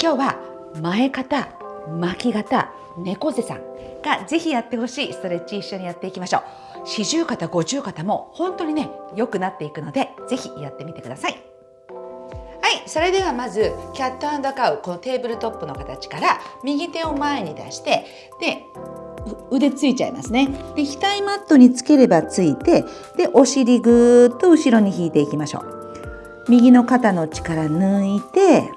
今日は前肩巻き肩猫背さんがぜひやってほしい。ストレッチ一緒にやっていきましょう。四十肩五十肩も本当にね良くなっていくのでぜひやってみてください。はいそれではまずキャットカウこのテーブルトップの形から右手を前に出してで腕ついちゃいますね。で額マットにつければついてでお尻ぐーっと後ろに引いていきましょう。右の肩の力抜いて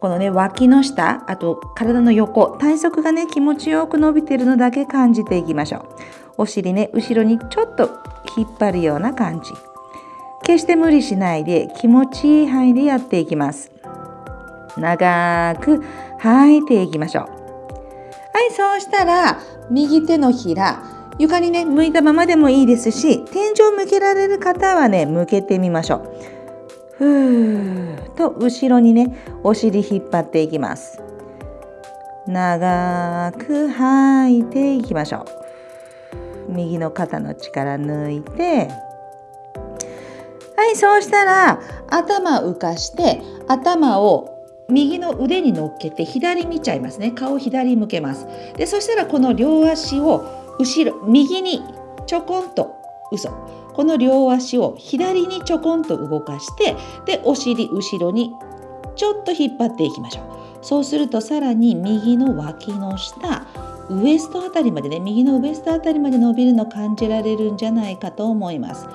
このね脇の下あと体の横体側がね気持ちよく伸びてるのだけ感じていきましょう。お尻ね後ろにちょっと引っ張るような感じ。決して無理しないで気持ちいい範囲でやっていきます。長く吐いていきましょう。はいそうしたら右手のひら床にね向いたままでもいいですし天井向けられる方はね向けてみましょう。ふーと後ろにねお尻引っ張っていきます。長く吐いていきましょう。右の肩の力抜いて。はいそうしたら頭浮かして頭を右の腕に乗っけて左見ちゃいますね。顔左向けます。でそしたらこの両足を後ろ右にちょこんと嘘。この両足を左にちょこんと動かしてでお尻後ろにちょっと引っ張っていきましょう。そうするとさらに右の脇の下ウエストあたりまでね右のウエストあたりまで伸びるの感じられるんじゃないかと思います。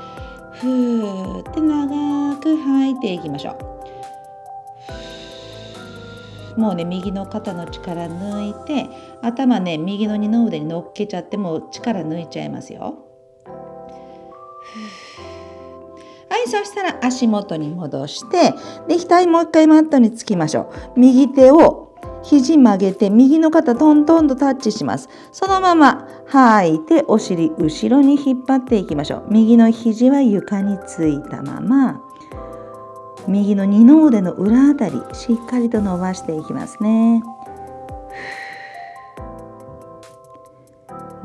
ふーって長く吐いていきましょう。もうね右の肩の力抜いて頭ね右の二の腕に乗っけちゃってもう力抜いちゃいますよ。はいそしたら足元に戻してで額もう一回マットにつきましょう。右手を肘曲げて右の肩トントンとタッチします。そのまま吐いてお尻後ろに引っ張っていきましょう。右の肘は床についたまま右の二の腕の裏あたりしっかりと伸ばしていきますね。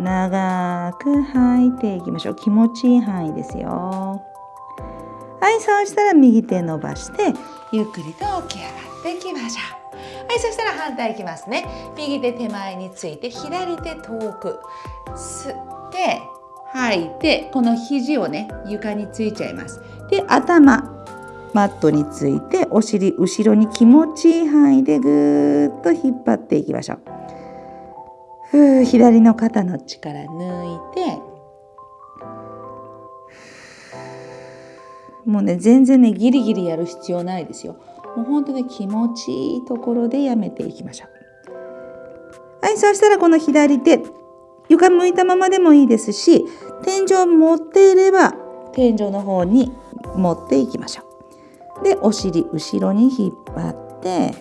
長く吐いていきましょう。気持ちいい範囲ですよ。はいそうしたら右手伸ばしてゆっくりと起き上がっていきましょう。はいそしたら反対いきますね。右手手前について左手遠く。吸って吐いてこの肘をね床についちゃいます。で頭マットについてお尻後ろに気持ちいい範囲でぐーっと引っ張っていきましょう。ふう左の肩の力抜いて。もうね全然ねギリギリやる必要ないですよ。もう本当に気持ちいいところでやめていきましょう。はいそしたらこの左手床向いたままでもいいですし天井持っていれば天井の方に持っていきましょう。でお尻後ろに引っ張って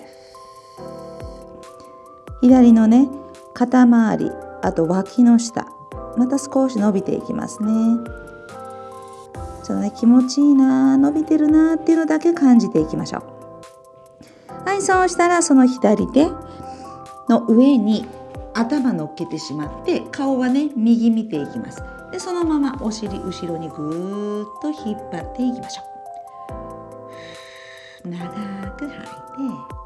左のね肩周りあと脇の下また少し伸びていきますね。そのね気持ちいいな伸びてるなっていうのだけ感じていきましょう。はいそうしたらその左手の上に頭乗っけてしまって顔はね右見ていきます。でそのままお尻後ろにぐーっと引っ張っていきましょう。長く吐いて。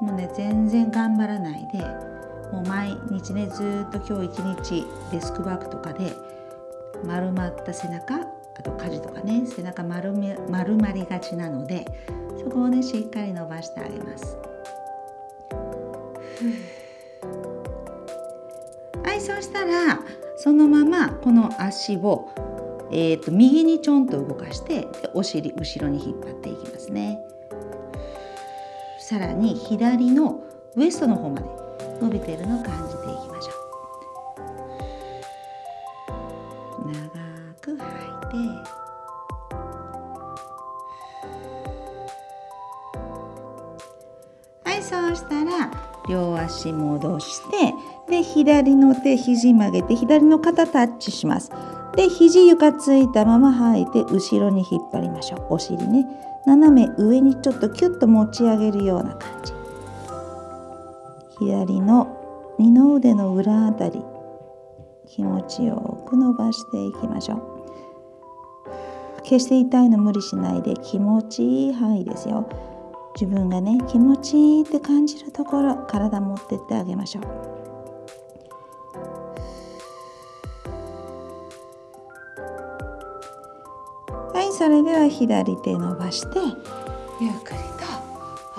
もうね全然頑張らないでもう毎日ねずっと今日一日デスクワークとかで丸まった背中あと家事とかね背中丸め丸まりがちなのでそこをねしっかり伸ばしてあげます。はいそうしたらそのままこの足を、えー、と右にちょんと動かしてお尻後ろに引っ張っていきますね。さらに左のウエストの方まで伸びているのを感じていきましょう。長く吐いて。はいそうしたら両足戻してで左の手肘曲げて左の肩タッチします。で肘床ついたまま吐いて後ろに引っ張りましょう。お尻ね。斜め上にちょっとキュッと持ち上げるような感じ。左の二の腕の裏あたり。気持ちよく伸ばしていきましょう。決して痛いの無理しないで気持ちいい範囲ですよ。自分がね気持ちいいって感じるところ体持ってってあげましょう。それでは左手伸ばしてゆっくりと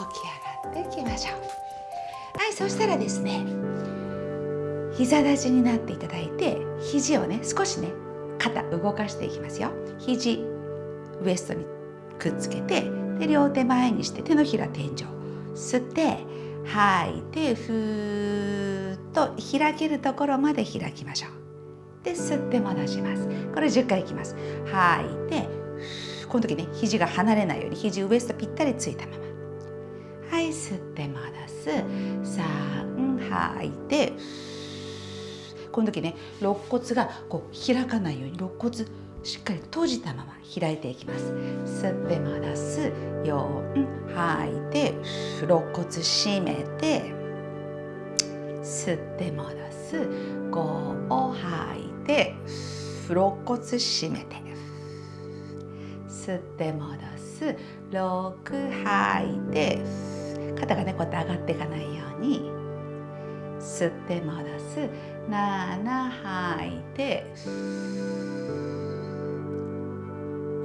起き上がっていきましょう。はいそしたらですね膝立ちになっていただいて肘をね少しね肩動かしていきますよ。肘ウエストにくっつけてで両手前にして手のひら天井吸って吐いてふーっと開けるところまで開きましょう。で吸って戻します。これ10回いきます。吐いてこの時ね肘が離れないように肘ウエストぴったりついたまま。はい吸って戻す。3吐いて。この時ね肋骨がこう開かないように肋骨しっかり閉じたまま開いていきます。吸って戻す。4吐いて。肋骨締めて。吸って戻す。5を吐いて。肋骨締めて。吸って戻す。6吐いて肩がねこうやって上がっていかないように吸って戻す。7吐いて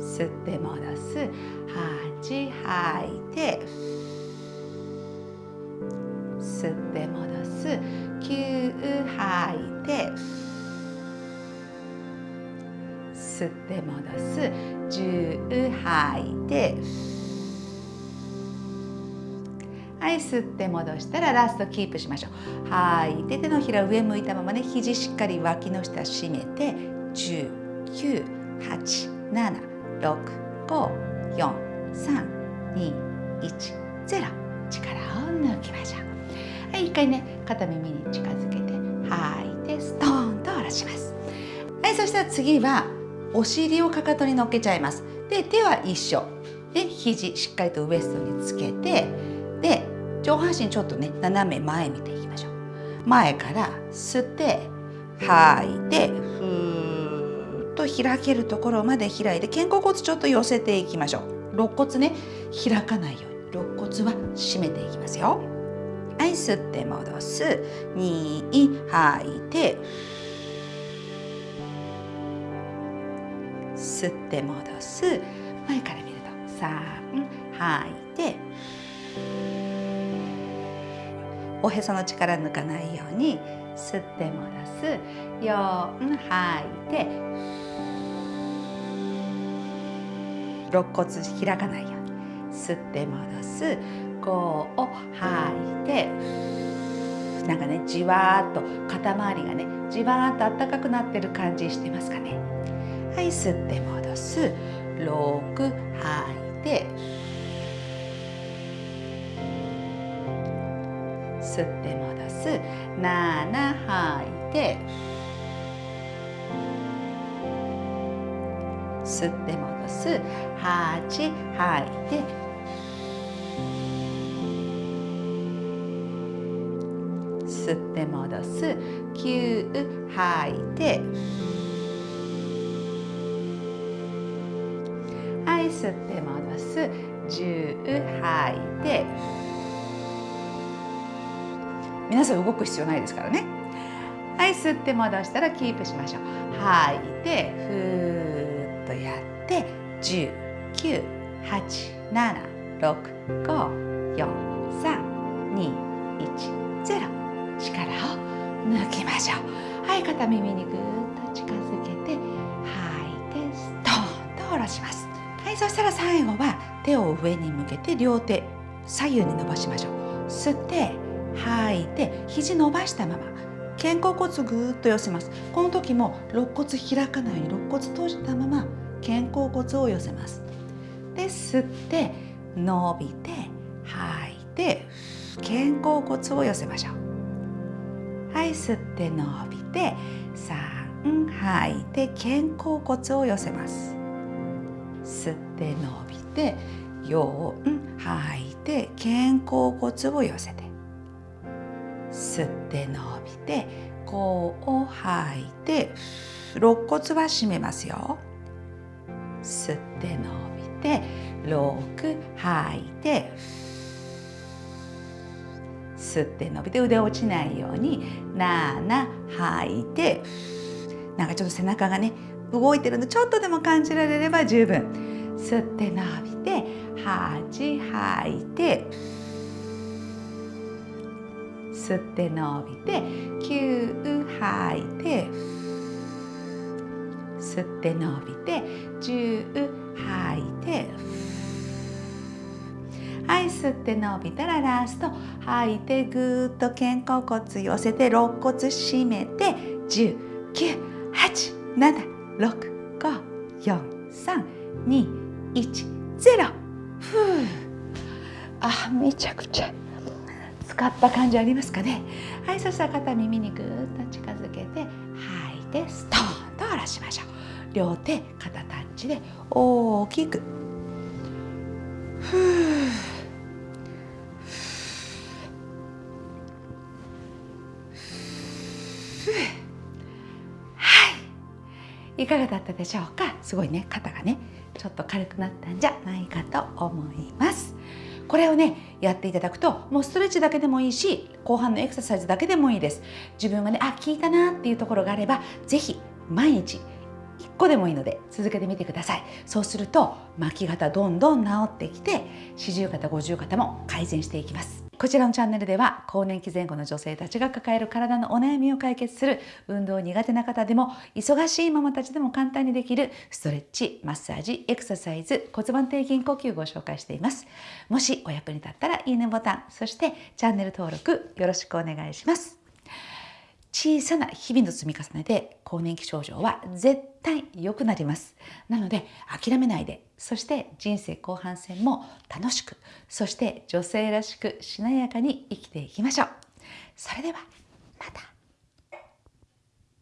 吸って戻す。8吐いて吸って戻す。9吐いて吸って戻す。10吐いてはい吸って戻したらラストキープしましょう。吐いて手のひら上向いたままね肘しっかり脇の下締めて10 9 8 7 6 5 4 3 2 1 0力を抜きましょう。はい一回ね肩耳に近づけて吐いてストーンと下ろします。はいそしたら次はお尻をかかとに乗っけちゃいます。で手は一緒。で肘しっかりとウエストにつけてで上半身ちょっとね斜め前見ていきましょう。前から吸って吐いてふーっと開けるところまで開いて肩甲骨ちょっと寄せていきましょう。肋骨ね開かないように。肋骨は締めていきますよ。はい吸って戻す。2吐いて吸って戻す。前から見ると3吐いておへその力抜かないように吸って戻す。4吐いて肋骨開かないように吸って戻す。5を吐いてなんかねじわーっと肩周りがねじわーっとあったかくなってる感じしてますかね。はい吸って戻す。6吐いて。吸って戻す。7吐いて。吸って戻す。8吐いて。吸って戻す。9吐いて。吸って戻す。10吐い。て皆さん動く必要ないですからね。はい吸って戻したらキープしましょう。吐い。てふーっとやって10 9 8 7 6 5 4 3 2 1 0力を抜きましょう。はい。肩耳にぐーっと近づけて吐い。てストーンと下ろします。いそしたら最後は手を上に向けて両手左右に伸ばしましょう。吸って吐いて肘伸ばしたまま肩甲骨ぐーっと寄せます。この時も肋骨開かないように肋骨閉じたまま肩甲骨を寄せます。で吸って伸びて吐いて肩甲骨を寄せましょう。はい吸って伸びて3吐いて肩甲骨を寄せます。吸って伸びて4吐いて肩甲骨を寄せて吸って伸びて5を吐いて肋骨は締めますよ。吸って伸びて6吐いて吸って伸びて腕落ちないように7吐いてなんかちょっと背中がね動いてるのちょっとでも感じられれば十分。吸って伸びて8吐いて吸って伸びて9吐いて吸って伸びて10吐いてはい吸って伸びたらラスト吐いてぐっと肩甲骨寄せて肋骨締めて1098765432 1ゼロ。ふう。あめちゃくちゃ。使った感じありますかね。はいそしたら肩耳にぐーっと近づけて吐いてストーンと下ろしましょう。両手肩タッチで大きく。いかがだったでしょうか？すごいね肩がねちょっと軽くなったんじゃないかと思います。これをねやっていただくともうストレッチだけでもいいし後半のエクササイズだけでもいいです。自分がねあ効いたなっていうところがあれば是非毎日1個でもいいので続けてみてください。そうすると巻き肩どんどん治ってきて四十肩五十肩も改善していきます。こちらのチャンネルでは更年期前後の女性たちが抱える体のお悩みを解決する運動苦手な方でも忙しいママたちでも簡単にできるストレッチマッサージエクササイズ骨盤底筋呼吸をご紹介しています。もしお役に立ったらいいねボタンそしてチャンネル登録よろしくお願いします。小さな日々の積み重ねで更年期症状は絶対良くなります。なので諦めないで。そして人生後半戦も楽しくそして女性らしくしなやかに生きていきましょう。それではまた。